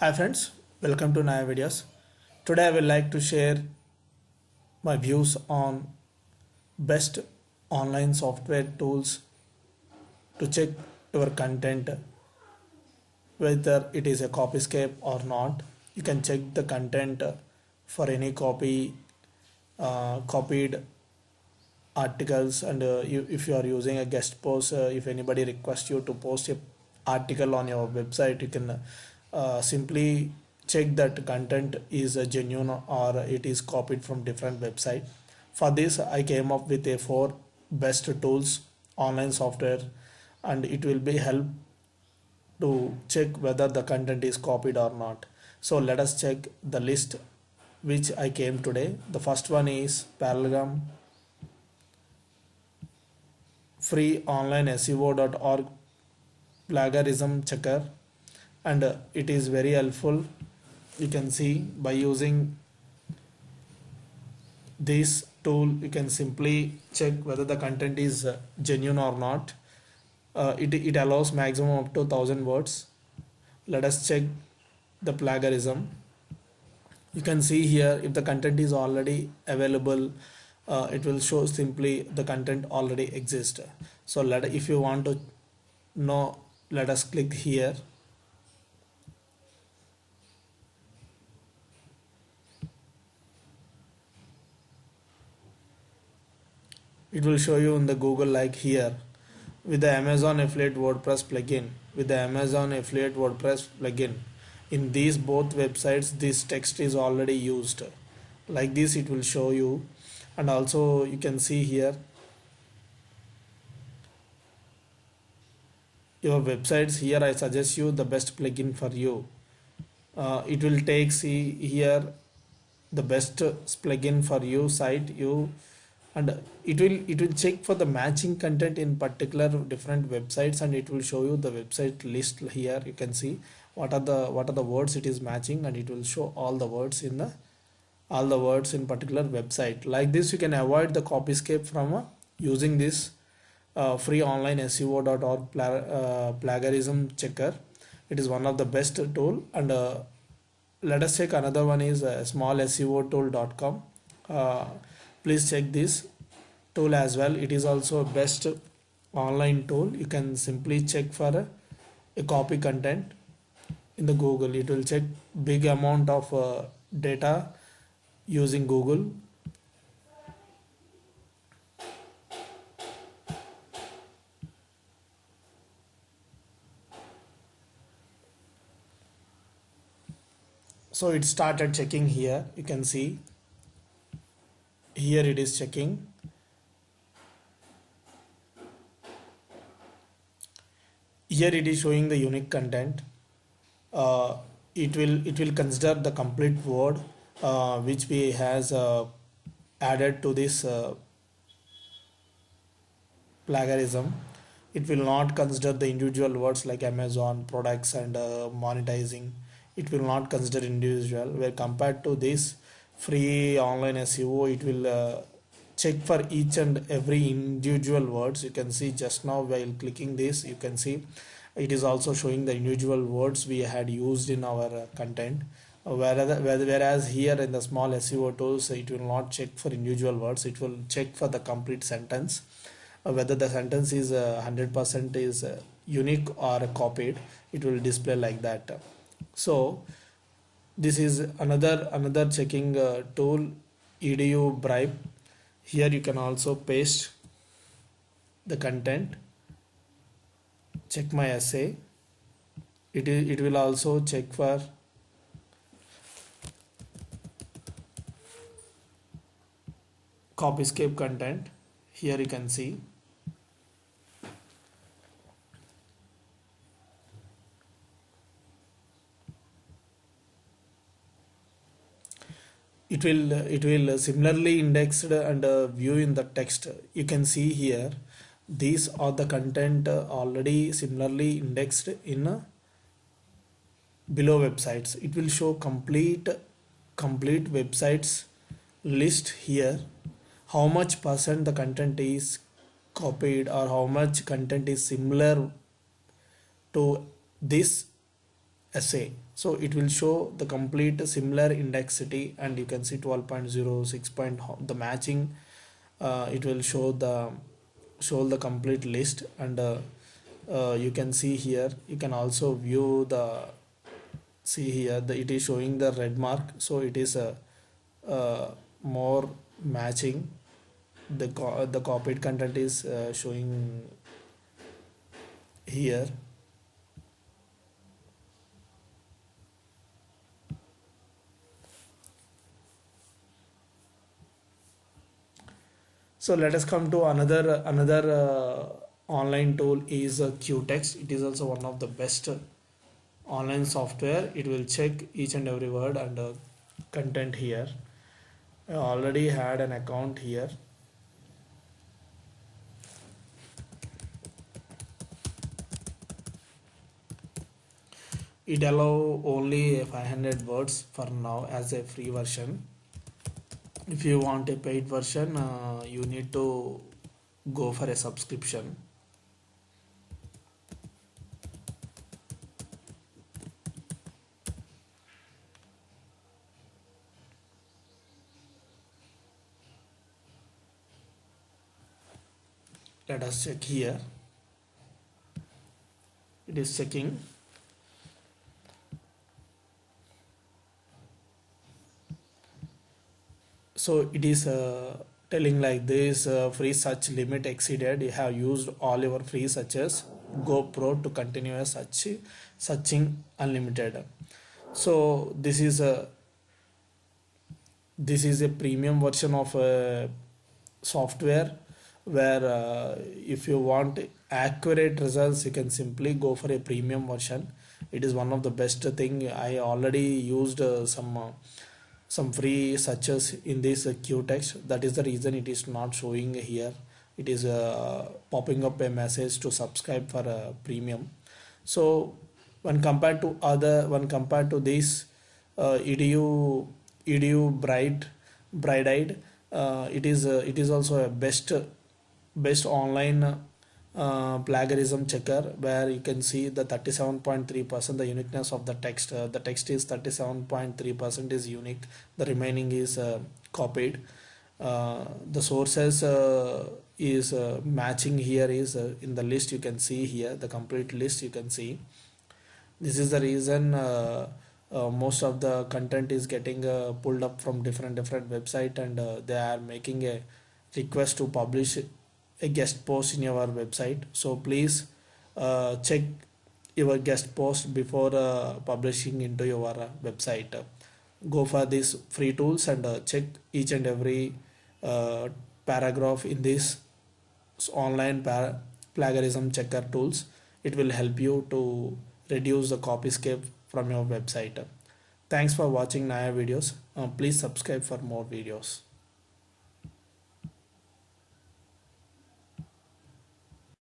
Hi friends, welcome to Naya Videos. Today I would like to share my views on best online software tools to check your content whether it is a copyscape or not. You can check the content for any copy uh, copied articles and uh, you, if you are using a guest post uh, if anybody requests you to post a article on your website you can uh, simply check that content is genuine or it is copied from different website. For this i came up with a four best tools online software and it will be help to check whether the content is copied or not. So let us check the list which i came today. The first one is parallelogram free online seo.org plagiarism checker and uh, it is very helpful you can see by using this tool you can simply check whether the content is uh, genuine or not. Uh, it, it allows maximum up to 1000 words. Let us check the plagiarism. You can see here if the content is already available uh, it will show simply the content already exists. So let if you want to know let us click here it will show you in the google like here. With the amazon affiliate wordpress plugin. With the amazon affiliate wordpress plugin. In these both websites this text is already used. Like this it will show you. And also you can see here. Your websites here I suggest you the best plugin for you. Uh, it will take see here the best plugin for you site you and it will it will check for the matching content in particular different websites and it will show you the website list here. You can see what are the what are the words it is matching and it will show all the words in the all the words in particular website. Like this you can avoid the copy copyscape from uh, using this uh, free online seo.org pla uh, plagiarism checker. It is one of the best tool and uh, let us check another one is uh, smallseotool.com please check this tool as well. It is also a best online tool. You can simply check for a, a copy content in the google. It will check big amount of uh, data using google. So it started checking here. You can see here it is checking. Here it is showing the unique content. Uh, it will it will consider the complete word uh, which we has uh, added to this uh, plagiarism. It will not consider the individual words like amazon products and uh, monetizing. It will not consider individual. Where compared to this free online SEO it will uh, check for each and every individual words. You can see just now while clicking this you can see it is also showing the individual words we had used in our uh, content. Uh, whereas, whereas here in the small SEO tools it will not check for individual words. It will check for the complete sentence. Uh, whether the sentence is 100% is unique or copied it will display like that. So this is another another checking uh, tool edu bribe. Here you can also paste the content. Check my essay. It, it will also check for copyscape content. Here you can see it will it will similarly indexed and uh, view in the text. You can see here these are the content uh, already similarly indexed in uh, below websites. It will show complete complete websites list here. How much percent the content is copied or how much content is similar to this essay so it will show the complete similar indexity and you can see 12.0 6 point the matching. Uh, it will show the show the complete list and uh, uh, you can see here you can also view the see here the it is showing the red mark. So it is a more matching. The co- the copied content is uh, showing here so let us come to another another uh, online tool is uh, Quetext it is also one of the best online software. It will check each and every word and uh, content here. I already had an account here. It allow only 500 words for now as a free version if you want a paid version uh, you need to go for a subscription. Let us check here. It is checking so it is uh, telling like this uh, free search limit exceeded. You have used all your free searches go pro to continue a search searching unlimited. So this is a this is a premium version of a software where uh, if you want accurate results you can simply go for a premium version. It is one of the best thing. I already used uh, some uh, some free searches in this uh, Quetext that is the reason it is not showing here. It is uh, popping up a message to subscribe for a premium. So when compared to other when compared to this uh, edu edu bright bright eyed uh, it is uh, it is also a best best online uh, plagiarism checker where you can see the 37.3 percent the uniqueness of the text. Uh, the text is 37.3 percent is unique. The remaining is uh, copied. Uh, the sources uh, is matching here is in the list you can see here the complete list you can see. This is the reason most of the content is getting pulled up from different different website and they are making a request to publish a guest post in your website. So please uh, check your guest post before uh, publishing into your uh, website. Go for these free tools and uh, check each and every uh, paragraph in this online plagiarism checker tools. It will help you to reduce the copyscape from your website. Thanks for watching naya videos. Uh, please subscribe for more videos